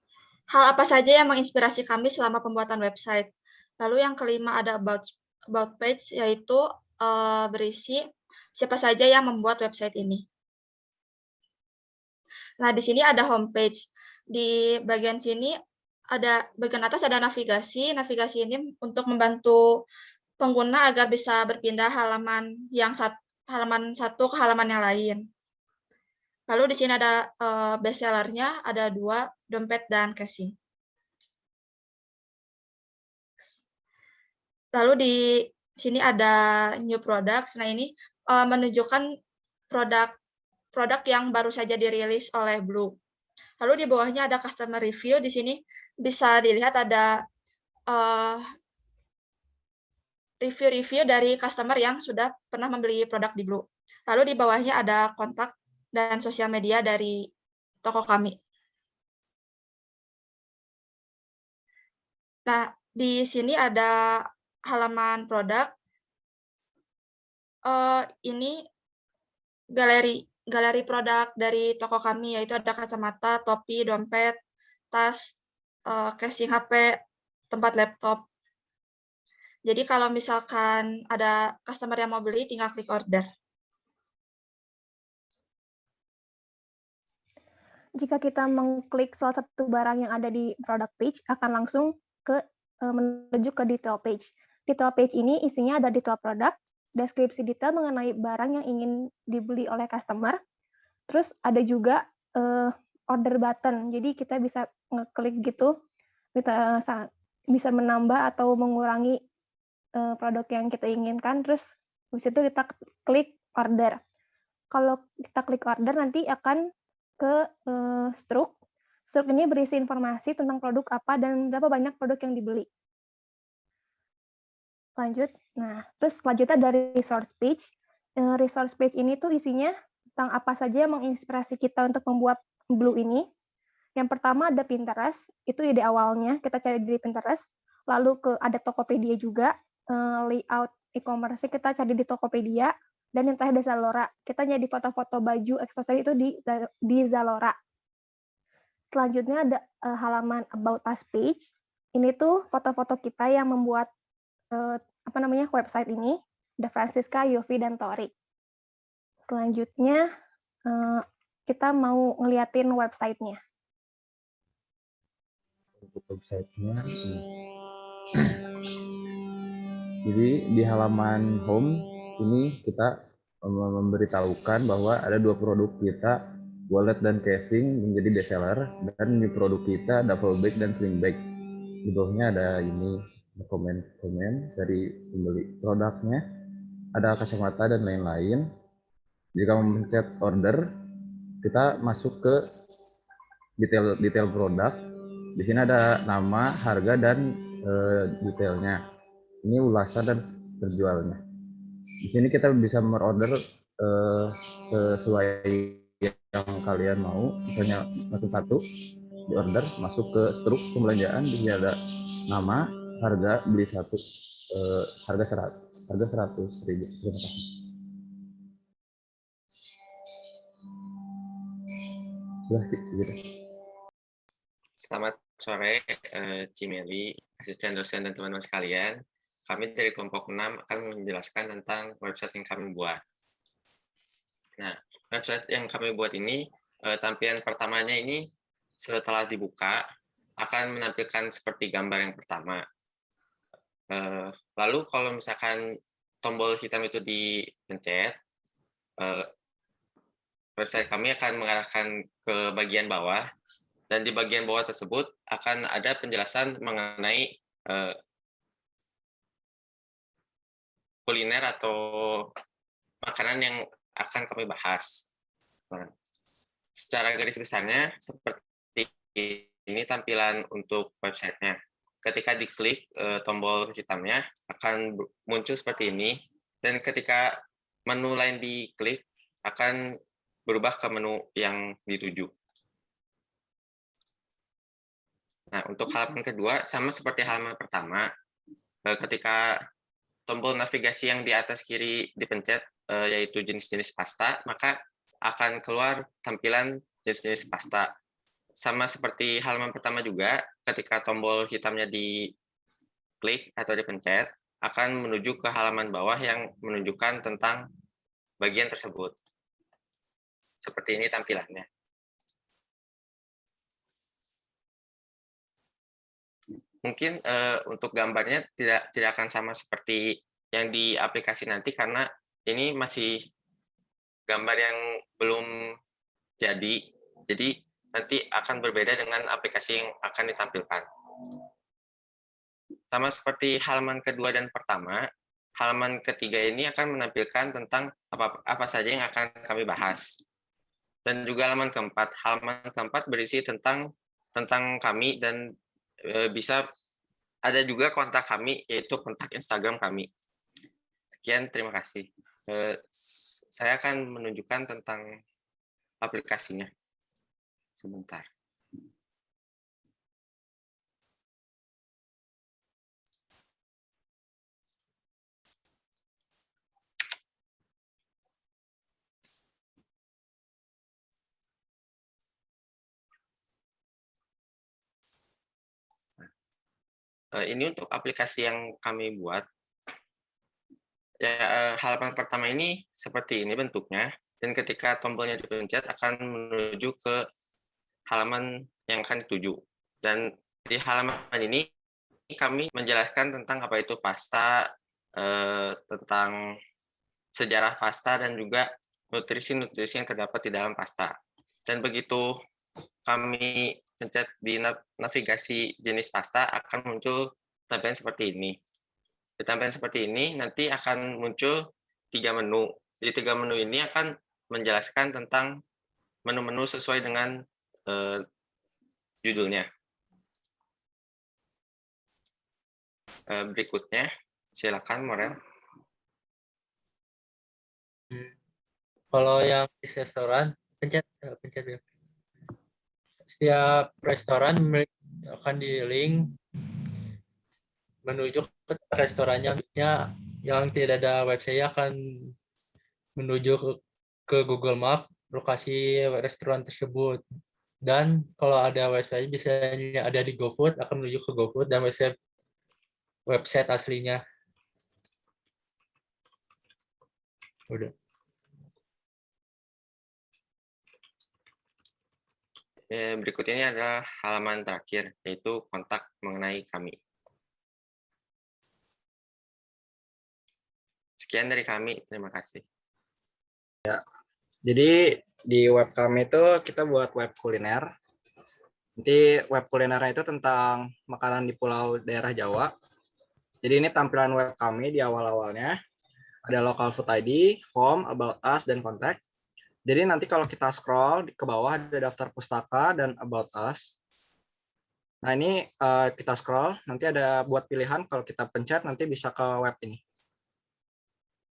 Speaker 22: hal apa saja yang menginspirasi kami selama pembuatan website. Lalu yang kelima ada about about page yaitu uh, berisi siapa saja yang membuat website ini. Nah, di sini ada homepage. Di bagian sini ada bagian atas ada navigasi. Navigasi ini untuk membantu pengguna agar bisa berpindah halaman yang sat, halaman satu ke halaman yang lain. Lalu di sini ada uh, bestsellernya, ada dua, dompet dan casing. Lalu di sini ada new products. Nah ini uh, menunjukkan produk produk yang baru saja dirilis oleh Blue. Lalu di bawahnya ada customer review. Di sini bisa dilihat ada uh, review-review dari customer yang sudah pernah membeli produk di Blue. Lalu di bawahnya ada kontak dan sosial media dari toko kami. Nah, di sini ada halaman produk. Uh, ini galeri galeri produk dari toko kami, yaitu ada kacamata, topi, dompet, tas, uh, casing HP, tempat laptop. Jadi kalau misalkan ada customer yang mau beli, tinggal klik order.
Speaker 23: Jika kita mengklik salah satu barang yang ada di product page, akan langsung ke uh, menuju ke detail page. Detail page ini isinya ada detail produk, deskripsi detail mengenai barang yang ingin dibeli oleh customer. Terus ada juga uh, order button. Jadi kita bisa ngeklik gitu, kita bisa menambah atau mengurangi uh, produk yang kita inginkan. Terus di situ kita klik order. Kalau kita klik order nanti akan ke uh, stroke Struk ini berisi informasi tentang produk apa dan berapa banyak produk yang dibeli. Lanjut. Nah, terus selanjutnya dari resource page. Eh, resource page ini tuh isinya tentang apa saja yang menginspirasi kita untuk membuat Blue ini. Yang pertama ada Pinterest, itu ide awalnya, kita cari di Pinterest. Lalu ke ada Tokopedia juga, eh, layout e-commerce kita cari di Tokopedia, dan yang terakhir ada Zalora. Kita nyari foto-foto baju, aksesori itu di, di Zalora. Selanjutnya ada uh, halaman About Us page. Ini tuh foto-foto kita yang membuat uh, apa namanya website ini. Ada Francisca, Yofi, dan Tori. Selanjutnya uh, kita mau ngeliatin websitenya.
Speaker 21: Untuk websitenya, jadi di halaman home ini kita memberitahukan bahwa ada dua produk kita wallet dan casing menjadi best seller dan di produk kita double bag dan sling bag. Di bawahnya ada ini komen-komen dari pembeli produknya. Ada kacamata dan lain-lain. Jika memencet order kita masuk ke detail detail produk. Di sini ada nama harga dan e, detailnya ini ulasan dan terjualnya di sini kita bisa merorder e, sesuai yang kalian mau misalnya masuk satu di order masuk ke struk pembelanjaan di sini ada nama harga beli satu eh, harga serat harga seratus ribu terima kasih sudah gitu.
Speaker 24: Selamat sore, uh, Cimeli, asisten dosen dan teman-teman sekalian. Kami dari kelompok 6 akan menjelaskan tentang website yang kami buat. Nah, website yang kami buat ini, eh, tampilan pertamanya ini setelah dibuka akan menampilkan seperti gambar yang pertama. Eh, lalu kalau misalkan tombol hitam itu dipencet, eh, website kami akan mengarahkan ke bagian bawah, dan di bagian bawah tersebut akan ada penjelasan mengenai kuliner atau makanan yang akan kami bahas. Nah, secara garis besarnya seperti ini tampilan untuk websitenya. Ketika diklik e, tombol hitamnya akan muncul seperti ini dan ketika menu lain diklik akan berubah ke menu yang dituju. Nah, untuk halaman kedua sama seperti halaman pertama, e, ketika tombol navigasi yang di atas kiri dipencet, Eh, yaitu jenis-jenis pasta, maka akan keluar tampilan jenis-jenis pasta. Sama seperti halaman pertama juga, ketika tombol hitamnya diklik atau dipencet, akan menuju ke halaman bawah yang menunjukkan tentang bagian tersebut. Seperti ini tampilannya. Mungkin uh, untuk gambarnya tidak tidak akan sama seperti yang di aplikasi nanti karena ini masih gambar yang belum jadi, jadi nanti akan berbeda dengan aplikasi yang akan ditampilkan. Sama seperti halaman kedua dan pertama, halaman ketiga ini akan menampilkan tentang apa, apa saja yang akan kami bahas. dan juga halaman keempat. Halaman keempat berisi tentang tentang kami dan bisa ada juga kontak kami yaitu kontak Instagram kami. Sekian, terima kasih. E, saya akan menunjukkan tentang aplikasinya. Sebentar. Ini untuk aplikasi yang kami buat. Ya, eh, halaman pertama ini seperti ini bentuknya, dan ketika tombolnya dipencet akan menuju ke halaman yang akan dituju. Dan di halaman ini kami menjelaskan tentang apa itu pasta, eh, tentang sejarah pasta, dan juga nutrisi-nutrisi yang terdapat di dalam pasta. Dan begitu kami pencet di navigasi jenis pasta akan muncul tampilan seperti ini. Di tampilan seperti ini nanti akan muncul tiga menu. Di tiga menu ini akan menjelaskan tentang menu-menu sesuai dengan uh, judulnya. Uh, berikutnya, silakan Morel.
Speaker 25: Kalau yang di restoran, pencet eh, pencet dulu setiap restoran akan di link menuju ke restorannya. Yang tidak ada website akan menuju ke Google Map lokasi restoran tersebut. Dan kalau ada website bisa ada di GoFood akan menuju ke GoFood dan website website aslinya. Udah
Speaker 24: berikut ini adalah halaman terakhir, yaitu kontak mengenai kami. Sekian dari kami, terima kasih.
Speaker 26: Ya, jadi di web kami itu kita buat web kuliner. Nanti web kulinernya itu tentang makanan di pulau daerah Jawa. Jadi ini tampilan web kami di awal-awalnya. Ada local food ID, home, about us, dan contact. Jadi nanti kalau kita scroll ke bawah ada daftar pustaka dan about us. Nah ini uh, kita scroll, nanti ada buat pilihan kalau kita pencet nanti bisa ke web ini.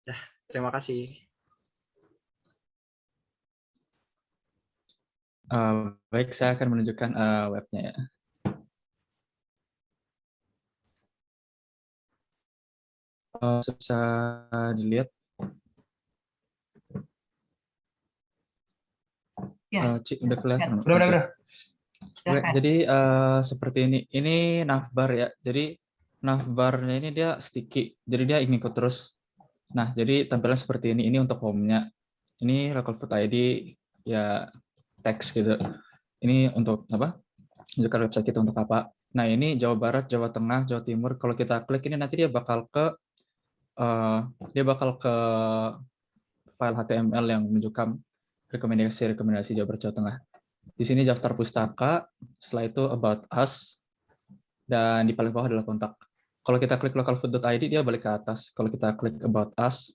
Speaker 26: Ya, terima kasih.
Speaker 27: Uh, baik, saya akan menunjukkan uh, webnya ya. Uh, bisa dilihat
Speaker 1: Ya.
Speaker 27: Uh, Cik, udah kelihatan.
Speaker 1: Udah, udah, udah.
Speaker 27: Jadi uh, seperti ini. Ini navbar ya. Jadi navbarnya ini dia sticky. Jadi dia ikut terus. Nah, jadi tampilan seperti ini. Ini untuk home-nya. Ini local food ID ya teks gitu. Ini untuk apa? Menunjukkan website kita untuk apa. Nah, ini Jawa Barat, Jawa Tengah, Jawa Timur. Kalau kita klik ini nanti dia bakal ke uh, dia bakal ke file HTML yang menunjukkan rekomendasi-rekomendasi Jawa Jawa Tengah. Di sini daftar pustaka, setelah itu about us, dan di paling bawah adalah kontak. Kalau kita klik localfood.id dia balik ke atas. Kalau kita klik about us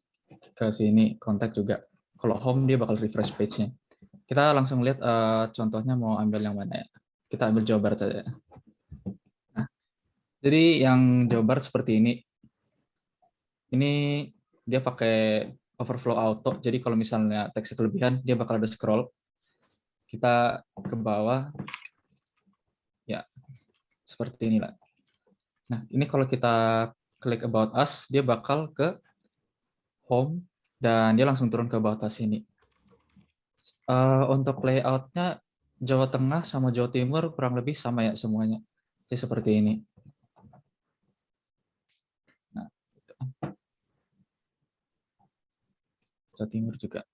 Speaker 27: ke sini kontak juga. Kalau home dia bakal refresh page-nya. Kita langsung lihat uh, contohnya mau ambil yang mana ya. Kita ambil Jawa Barat saja. Nah, jadi yang Jawa Barat seperti ini. Ini dia pakai overflow auto. Jadi kalau misalnya teks kelebihan, dia bakal ada scroll. Kita ke bawah. Ya, seperti inilah. Nah, ini kalau kita klik about us, dia bakal ke home dan dia langsung turun ke about us ini. Uh, untuk layoutnya Jawa Tengah sama Jawa Timur kurang lebih sama ya semuanya. Jadi seperti ini. Jawa Timur juga.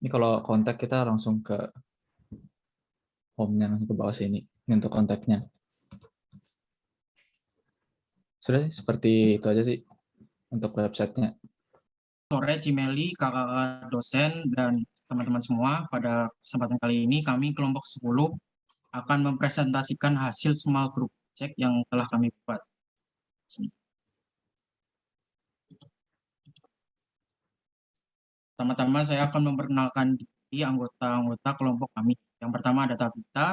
Speaker 27: Ini kalau kontak kita langsung ke home-nya, langsung ke bawah sini. Ini untuk kontaknya. Sudah seperti itu aja sih untuk websitenya.
Speaker 28: Sore Cimeli, kakak dosen, dan teman-teman semua. Pada kesempatan kali ini kami kelompok 10 akan mempresentasikan hasil small group check yang telah kami buat. Pertama-tama saya akan memperkenalkan diri anggota-anggota kelompok kami. Yang pertama ada Tabita,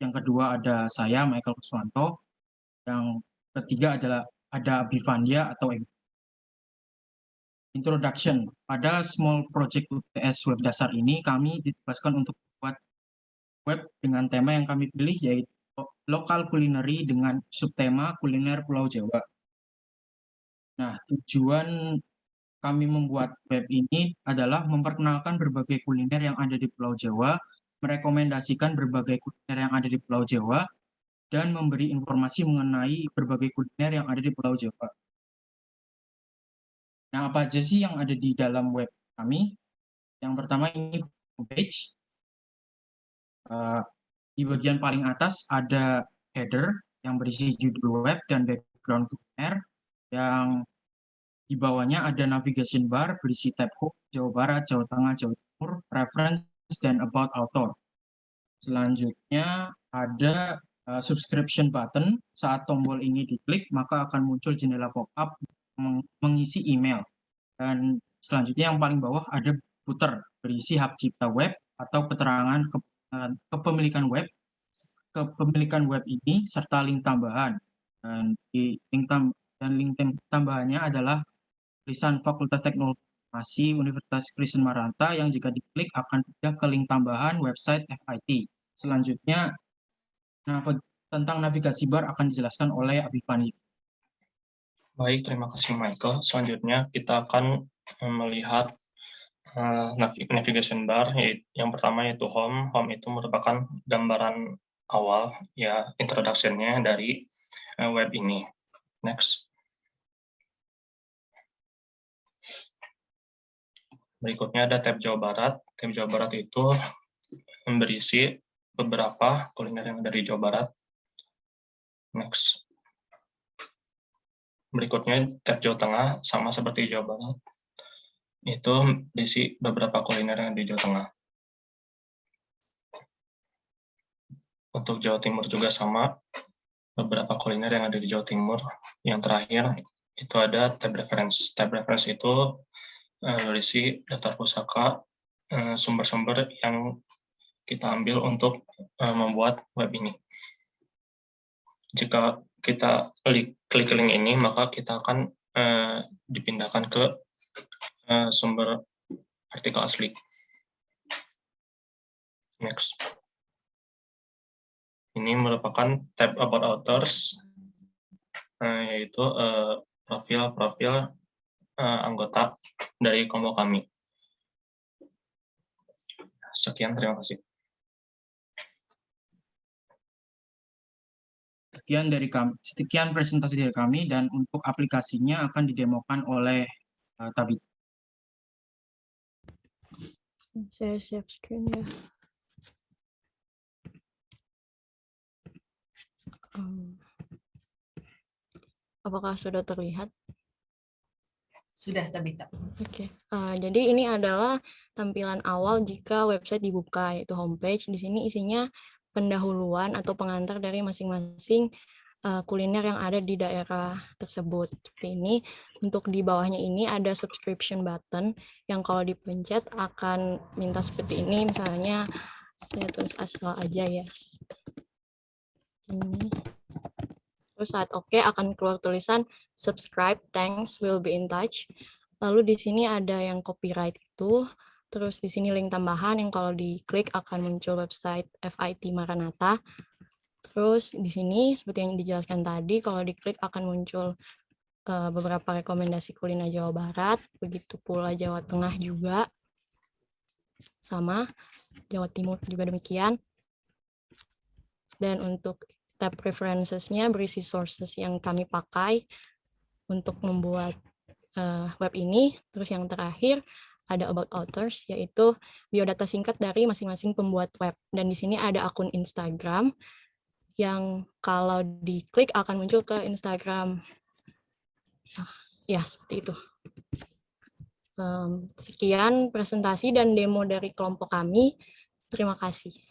Speaker 28: yang kedua ada saya, Michael Kuswanto, yang ketiga adalah ada Bivandia atau Egi. Introduction. Pada Small Project UTS Web Dasar ini, kami ditugaskan untuk membuat web dengan tema yang kami pilih, yaitu lokal kulineri dengan subtema kuliner Pulau Jawa. Nah, tujuan kami membuat web ini adalah memperkenalkan berbagai kuliner yang ada di Pulau Jawa, merekomendasikan berbagai kuliner yang ada di Pulau Jawa, dan memberi informasi mengenai berbagai kuliner yang ada di Pulau Jawa. Nah, apa aja sih yang ada di dalam web kami? Yang pertama ini homepage. Uh, di bagian paling atas ada header yang berisi judul web dan background kuliner yang di bawahnya ada navigation bar berisi tab hook Jawa Barat, Jawa Tengah, Jawa Timur, reference, dan about author. Selanjutnya ada uh, subscription button. Saat tombol ini diklik, maka akan muncul jendela pop-up meng mengisi email. Dan selanjutnya yang paling bawah ada footer berisi hak cipta web atau keterangan ke kepemilikan web, kepemilikan web ini serta link tambahan. Dan di link tam dan link tambahannya adalah tulisan Fakultas Teknologi Universitas Kristen Maranta yang jika diklik akan pindah ke link tambahan website FIT. Selanjutnya, tentang navigasi bar akan dijelaskan oleh Abifani.
Speaker 29: Baik, terima kasih Michael. Selanjutnya kita akan eh, melihat uh, navigation bar. Yang pertama yaitu home. Home itu merupakan gambaran awal, ya introduction-nya dari uh, web ini. Next. Berikutnya ada tab Jawa Barat. Tab Jawa Barat itu berisi beberapa kuliner yang ada di Jawa Barat. Next. Berikutnya tab Jawa Tengah, sama seperti Jawa Barat. Itu berisi beberapa kuliner yang di Jawa Tengah. Untuk Jawa Timur juga sama, beberapa kuliner yang ada di Jawa Timur. Yang terakhir, itu ada tab reference. Tab reference itu berisi daftar pusaka eh, sumber-sumber yang kita ambil untuk eh, membuat web ini. Jika kita klik link ini, maka kita akan dipindahkan ke sumber artikel asli. Next. Ini merupakan tab About Authors, yaitu profil-profil uh, anggota dari kelompok kami. Sekian, terima kasih.
Speaker 28: Sekian dari kami, sekian presentasi dari kami dan untuk aplikasinya akan didemokan oleh uh, Tabit.
Speaker 30: Saya siap screen ya. Um, apakah sudah terlihat?
Speaker 1: Sudah, Tabita.
Speaker 30: Oke, okay. uh, eh, jadi ini adalah tampilan awal jika website dibuka, yaitu homepage. Di sini isinya pendahuluan atau pengantar dari masing-masing uh, kuliner yang ada di daerah tersebut. Seperti ini. Untuk di bawahnya ini ada subscription button yang kalau dipencet akan minta seperti ini. Misalnya saya tulis asal aja ya. Ini. Terus saat oke okay, akan keluar tulisan subscribe, thanks, will be in touch. Lalu di sini ada yang copyright itu, terus di sini link tambahan yang kalau diklik akan muncul website FIT Maranatha. Terus di sini seperti yang dijelaskan tadi, kalau diklik akan muncul uh, beberapa rekomendasi kuliner Jawa Barat, begitu pula Jawa Tengah juga. Sama, Jawa Timur juga demikian. Dan untuk tab preferences-nya berisi sources yang kami pakai untuk membuat uh, web ini. Terus yang terakhir ada about authors, yaitu biodata singkat dari masing-masing pembuat web. Dan di sini ada akun Instagram yang kalau diklik akan muncul ke Instagram. Ah, ya, seperti itu. Um, sekian presentasi dan demo dari kelompok kami. Terima kasih.